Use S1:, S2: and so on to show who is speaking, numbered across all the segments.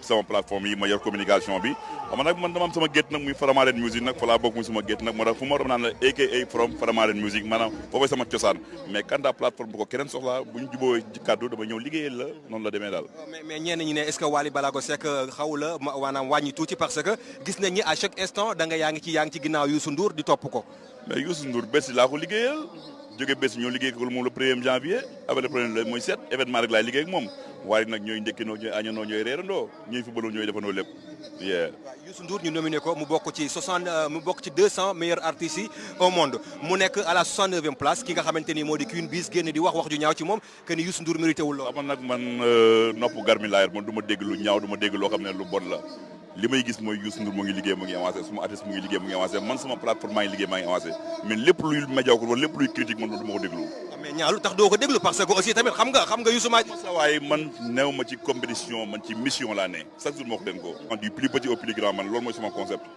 S1: sama plateforme yi ma yor communication bi xam nag man dama am sama gétt nag muy Faramaren music nag fa laa bokk muy sama gétt nag moo tax fu ma doon naan la aka from Faramaren music maanaam foofee sama cosaan mais kanta plateforme bu ko keneen soxlaa bu ñu juboo ci kàddu dama ñëw liggéeyal la noonu la demee daal
S2: mais mais ñenn ñi ne est-ce que Wally Balago Seck euh, xaw la maanaam wàññi tuuti parce que gis nañ ni à chaque instant da nga yaa ngi ci yaa ngi ci ginnaaw Youssou Ndour di topp ko
S1: mais Youssou Ndour Bercy laa ko liggéeyal jóge Bercy ñoo liggéey ko moom le premier janvier avec le premier mooy sept événement rek laay liggéey ak moom waaye nag ñooy ndekkinoo ñooy añanoo ñooy reerandoo ñooy fubaloo ñooy defandoo lépp yeah
S2: Youssou Ndour ñu nominé ko mu bokk ci 60 mu bokk ci 200 meilleurs artistes yi au monde mu nekk à la 69e place ki nga xamante ni moo di Queen Biz génn di wax wax ju ñaaw ci moom que ni Youssou Ndour mérité wul lool.
S1: man nag man euh, nopp garmi laayar man du ma dégg lu ñaaw du ma dégg loo xam ne lu bon la li may gis mooy Youssou Ndour mu ngi liggéey mu ngi avancé suma artiste mu ngi liggéey mu ngi avancé man sama plateforme maa ngi liggéey maa ngi avancé mais lépp luy médiocre wala lépp luy critique man du ma ko déglu.
S2: Ah, mais ñaa lu tax doo ko déglu parce que aussi tamit xam nga xam nga Youssou maa.
S1: sa waaye man néew ma ci compétition man ci mission laa ne chaque jour moo ko den ko. du plus petit au plus grand man loolu mooy sama concept.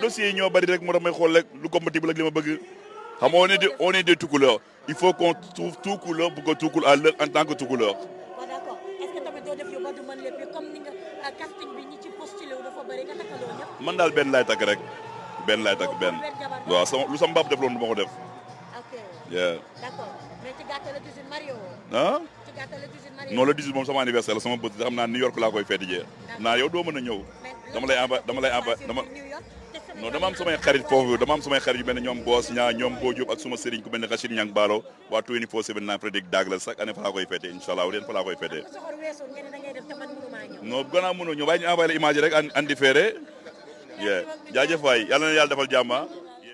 S1: dossiers yi ñoo bari rek moo tax may xool rek lu compatible ak li ma bëgg xam nga on est des on est des Toucouleurs il faut qu'on trouve Toucouleur pour que Toucoul à l'heure en tant que Toucouleur.
S3: waaw d'accord est-ce que tamit doo def yow ba du mën lépp comme ni nga euh, casting bi ñi ci postulé wu dafa bari nga takkaloo ñëpp.
S1: man daal benn laay takk rek benn laay takk benn waaw sama lu sama baab def loolu du ma ko def.
S3: ok d'accord mais ci gàttal la toujours Mario.
S1: ah. non le 18 moom sama anniversaire la sama bés xam naa New York laa koy feeti jee naa yow doo mën a ñëw dama lay envoyé dama lay envoyé dama non dama am samay xarit foofu dama am samay xarit yu mel ne ñoom Boos ñaa ñoom Boo Diop ak suma sëriñ ku mel ne Rachid Ñang Baalo waa 24/7 naa Frédéric Dag la chaque année fa laa koy feete incha allah leen fa laa koy feete non gannaaw mënoo ñëw waaye ñu envoyé la image rek andi feere yeah jaajëf waay yàlla na yàlla defal jàmm ah.